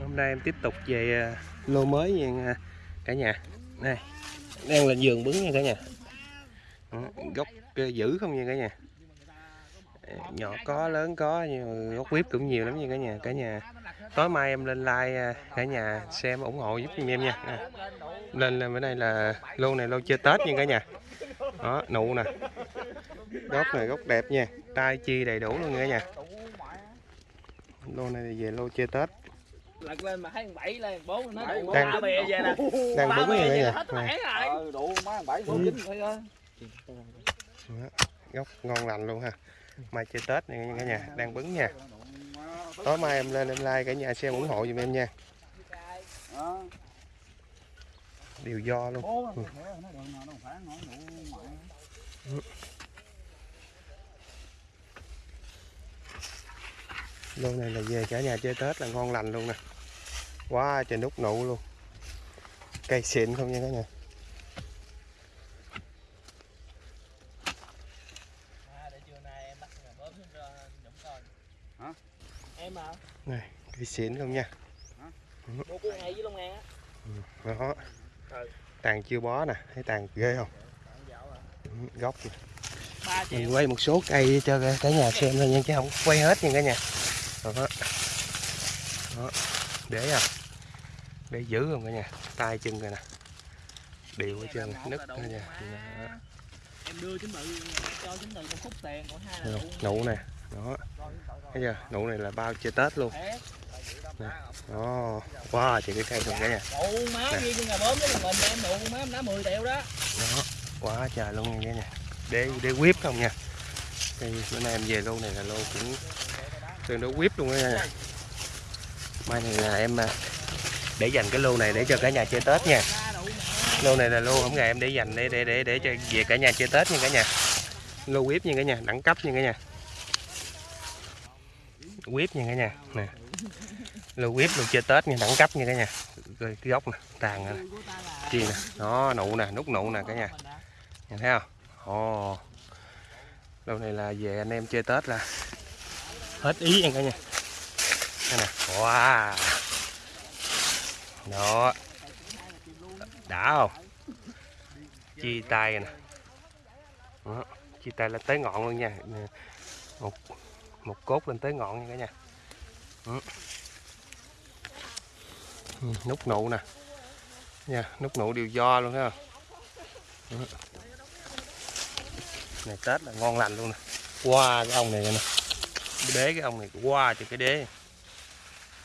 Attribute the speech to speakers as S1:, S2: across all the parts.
S1: hôm nay em tiếp tục về à, lô mới nha à, cả nhà. Này, đang lên giường bứng nha cả nhà. Ừ, gốc à, dữ không nha cả nhà. Ờ, nhỏ có, lớn có, nhưng mà gốc quýt cũng nhiều lắm nha cả nhà. Cả nhà, tối mai em lên like cả nhà xem ủng hộ giúp em nha. À. lên là bữa nay là lô này lô chơi tết nha cả nhà. Đó, nụ nè. Gốc này gốc đẹp nha, tai chi đầy đủ luôn nha cả nhà. Lô này về lô chơi tết
S2: lật lên mà thấy thằng bảy lên bốn nó đủ ba bè về nè.
S1: đang cả
S2: về
S1: nhà
S2: hết
S1: Nè,
S2: mẻ rồi.
S3: Ờ đủ má bảy bốn chín thôi
S1: gốc ngon lành luôn ha. Mai chơi tết này nha cả nhà đang bứng nha. Tối mai em lên em like cả nhà xem ủng hộ giùm em nha.
S3: Đó
S1: điều do luôn.
S3: Mẹ
S1: lô này là về cả nhà chơi tết là ngon lành luôn nè quá trời nút nụ luôn. Cây xịn không nha cả nhà.
S2: À, để trưa nay em mà
S1: này cây xịn không nha.
S2: Với Long An á.
S1: Đó.
S2: Ừ.
S1: tàn chưa bó nè thấy tàn ghê không? Ừ, gốc kìa. mình quay một số cây cho cả nhà xem thôi nha chứ không quay hết nha cả nhà. Đó, đó. Để à để giữ không cả nhà? Tay chân rồi nè. Đều hết trơn nứt cả nhà Đó.
S2: em đưa chính tự cho chính tự một khúc tiền còn hai là
S1: Nè, nụ nè. Đó. Thấy chưa? Nụ này là bao chơi tết luôn.
S2: Thét.
S1: đó. Wow chị cái cây không cả nhà
S2: đủ má
S1: Nè.
S2: ghi cho nhà bớm với mình em đủ má em đá 10 triệu đó.
S1: Đó. Quá trời luôn nha nhà để để whip không nha. Đây bữa nay em về lô này là lô cũng tương đối whip luôn đó nha mai này là em à, để dành cái lô này để cho cả nhà chơi tết nha. Lô này là lô hôm ngày em để dành để để để để cho về cả nhà chơi tết nha cả nhà. Lô quýp nha cả nhà, đẳng cấp nha cả nhà. Quýp nha cả nhà, nè. Lô quýp lô chơi tết nha, đẳng cấp nha cả nhà. Rồi cái gốc nè, tàn nè. Chi nè nó nụ nè, nút nụ nè cả nhà. Nhìn thấy không? Ồ. Lô này là về anh em chơi tết là hết ý nha cả nhà đây nè. Wow. Đó. Đã không? Chi tay nè. Đó. chi tay lên tới ngọn luôn nha. Một một cốt lên tới ngọn nha cả nhà. Ừ, nút nụ nè. Nha, nút nụ đều do luôn ha này, tết là ngon lành luôn nè. Qua cái ông này nè. Đế cái ông này, qua cho cái đế.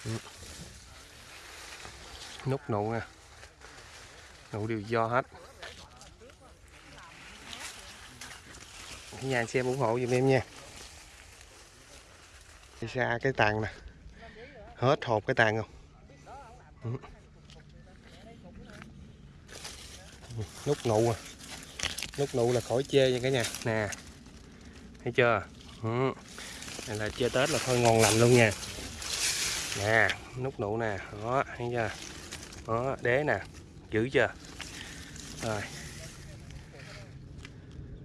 S1: Ừ. nút nụ nè nụ đều do hết. Cái nhà xem ủng hộ giùm em nha. Đi xa cái tàn nè. Hết hộp cái tàn không? Ừ. nút nụ à. Nút nụ là khỏi chê nha cả nhà. Nè. Thấy chưa? Ừ. này là chơi tết là thôi ngon lành luôn nha nè nút nụ nè đó thấy chưa? Đó đế nè giữ chưa? Rồi.